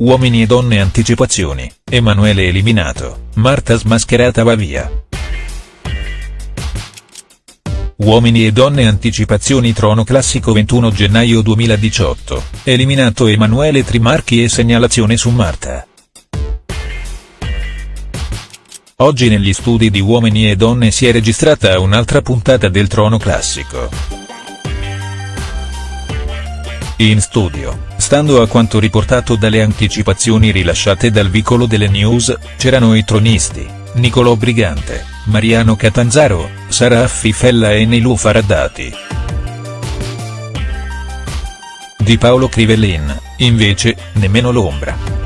Uomini e donne anticipazioni, Emanuele eliminato, Marta smascherata va via. Uomini e donne anticipazioni trono classico 21 gennaio 2018, eliminato Emanuele Trimarchi e segnalazione su Marta. Oggi negli studi di Uomini e Donne si è registrata un'altra puntata del Trono Classico. In studio, stando a quanto riportato dalle anticipazioni rilasciate dal vicolo delle news, c'erano i tronisti, Nicolò Brigante, Mariano Catanzaro, Sara Affifella e Nilu Faraddati. Di Paolo Crivellin, invece, nemmeno l'ombra.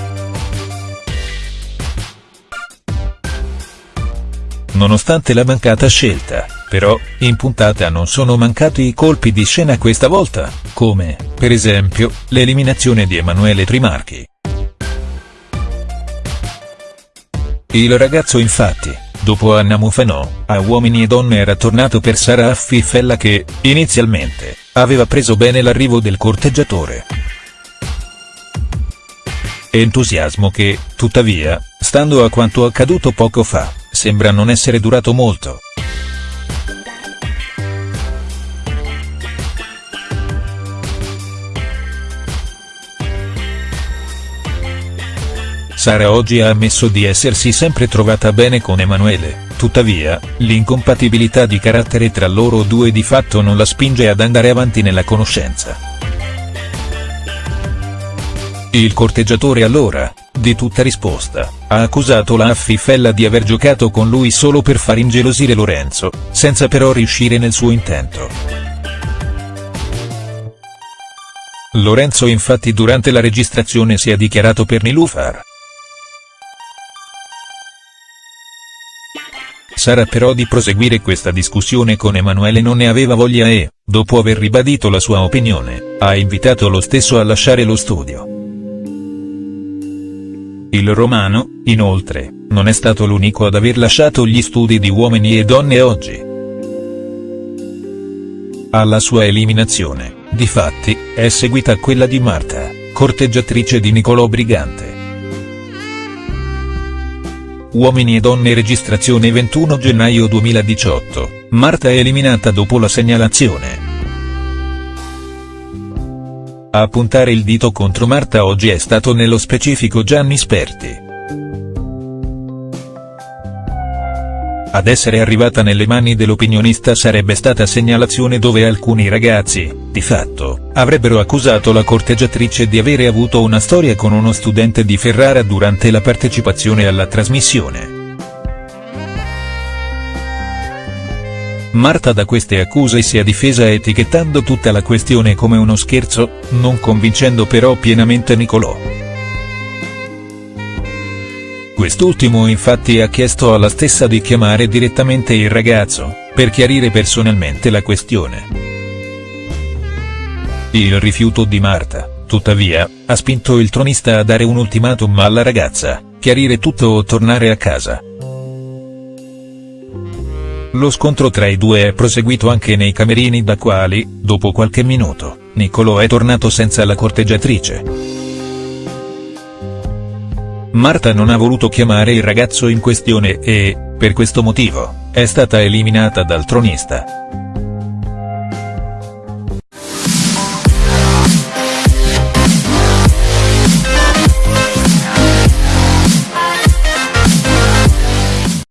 Nonostante la mancata scelta, però, in puntata non sono mancati i colpi di scena questa volta, come, per esempio, l'eliminazione di Emanuele Trimarchi. Il ragazzo infatti, dopo Anna Mufanò, a Uomini e Donne era tornato per Sara Affifella che, inizialmente, aveva preso bene l'arrivo del corteggiatore. Entusiasmo che, tuttavia, stando a quanto accaduto poco fa, sembra non essere durato molto. Sara oggi ha ammesso di essersi sempre trovata bene con Emanuele, tuttavia, l'incompatibilità di carattere tra loro due di fatto non la spinge ad andare avanti nella conoscenza. Il corteggiatore allora, di tutta risposta, ha accusato la Affifella di aver giocato con lui solo per far ingelosire Lorenzo, senza però riuscire nel suo intento. Lorenzo infatti durante la registrazione si è dichiarato per Nilufar. Sara però di proseguire questa discussione con Emanuele non ne aveva voglia e, dopo aver ribadito la sua opinione, ha invitato lo stesso a lasciare lo studio. Il romano, inoltre, non è stato l'unico ad aver lasciato gli studi di Uomini e Donne oggi. Alla sua eliminazione, difatti, è seguita quella di Marta, corteggiatrice di Nicolò Brigante. Uomini e Donne registrazione 21 gennaio 2018, Marta è eliminata dopo la segnalazione. A puntare il dito contro Marta oggi è stato nello specifico Gianni Sperti. Ad essere arrivata nelle mani dell'opinionista sarebbe stata segnalazione dove alcuni ragazzi, di fatto, avrebbero accusato la corteggiatrice di avere avuto una storia con uno studente di Ferrara durante la partecipazione alla trasmissione. Marta da queste accuse si è difesa etichettando tutta la questione come uno scherzo, non convincendo però pienamente Nicolò. Quest'ultimo infatti ha chiesto alla stessa di chiamare direttamente il ragazzo, per chiarire personalmente la questione. Il rifiuto di Marta, tuttavia, ha spinto il tronista a dare un ultimatum alla ragazza, chiarire tutto o tornare a casa. Lo scontro tra i due è proseguito anche nei camerini da quali, dopo qualche minuto, Niccolò è tornato senza la corteggiatrice. Marta non ha voluto chiamare il ragazzo in questione e, per questo motivo, è stata eliminata dal tronista.